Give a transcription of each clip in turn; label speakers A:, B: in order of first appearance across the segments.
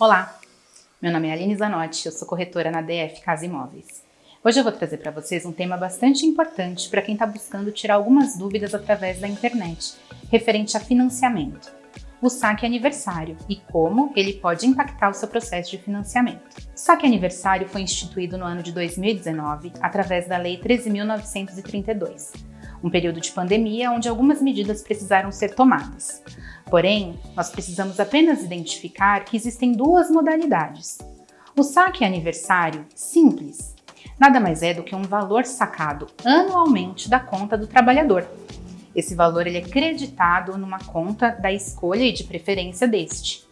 A: Olá, meu nome é Aline Zanotti, eu sou corretora na DF Casa Imóveis. Hoje eu vou trazer para vocês um tema bastante importante para quem está buscando tirar algumas dúvidas através da internet, referente a financiamento. O saque aniversário e como ele pode impactar o seu processo de financiamento. O saque aniversário foi instituído no ano de 2019 através da Lei 13.932, um período de pandemia onde algumas medidas precisaram ser tomadas. Porém, nós precisamos apenas identificar que existem duas modalidades. O saque aniversário simples nada mais é do que um valor sacado anualmente da conta do trabalhador. Esse valor ele é creditado numa conta da escolha e de preferência deste.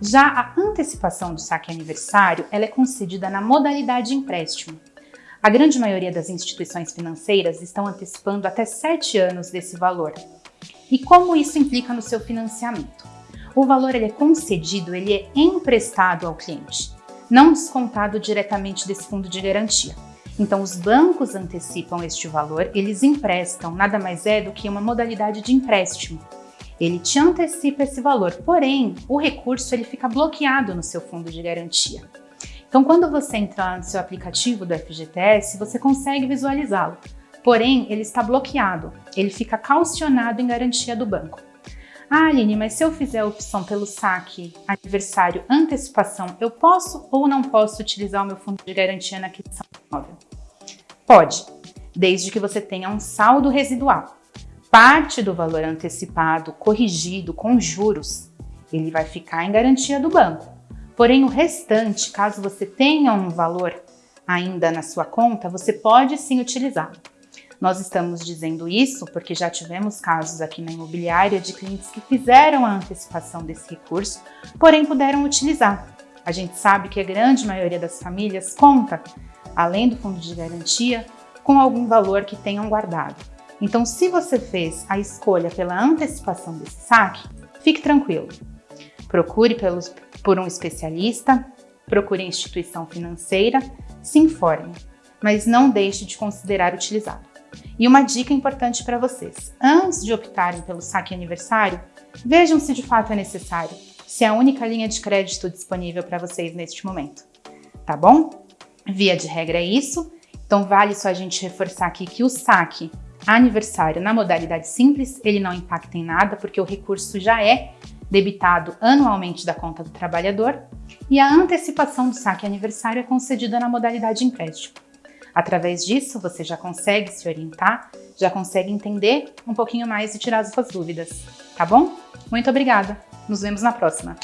A: Já a antecipação do saque aniversário ela é concedida na modalidade empréstimo. A grande maioria das instituições financeiras estão antecipando até 7 anos desse valor, e como isso implica no seu financiamento? O valor ele é concedido, ele é emprestado ao cliente, não descontado diretamente desse fundo de garantia. Então, os bancos antecipam este valor, eles emprestam, nada mais é do que uma modalidade de empréstimo. Ele te antecipa esse valor, porém, o recurso ele fica bloqueado no seu fundo de garantia. Então, quando você entra no seu aplicativo do FGTS, você consegue visualizá-lo porém ele está bloqueado, ele fica calcionado em garantia do banco. Ah, Aline, mas se eu fizer a opção pelo saque, aniversário, antecipação, eu posso ou não posso utilizar o meu fundo de garantia na aquisição imóvel? Pode, desde que você tenha um saldo residual. Parte do valor antecipado, corrigido, com juros, ele vai ficar em garantia do banco. Porém, o restante, caso você tenha um valor ainda na sua conta, você pode sim utilizá-lo. Nós estamos dizendo isso porque já tivemos casos aqui na imobiliária de clientes que fizeram a antecipação desse recurso, porém puderam utilizar. A gente sabe que a grande maioria das famílias conta, além do fundo de garantia, com algum valor que tenham guardado. Então, se você fez a escolha pela antecipação desse saque, fique tranquilo. Procure pelos, por um especialista, procure a instituição financeira, se informe, mas não deixe de considerar utilizado. E uma dica importante para vocês: antes de optarem pelo saque aniversário, vejam se de fato é necessário, se é a única linha de crédito disponível para vocês neste momento. Tá bom? Via de regra é isso, então vale só a gente reforçar aqui que o saque aniversário na modalidade simples, ele não impacta em nada, porque o recurso já é debitado anualmente da conta do trabalhador, e a antecipação do saque aniversário é concedida na modalidade empréstimo. Através disso, você já consegue se orientar, já consegue entender um pouquinho mais e tirar as suas dúvidas, tá bom? Muito obrigada! Nos vemos na próxima!